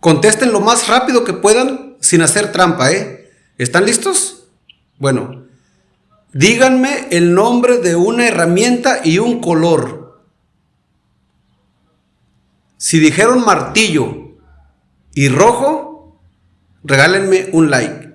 Contesten lo más rápido que puedan sin hacer trampa, ¿eh? ¿Están listos? Bueno, díganme el nombre de una herramienta y un color. Si dijeron martillo y rojo, regálenme un like.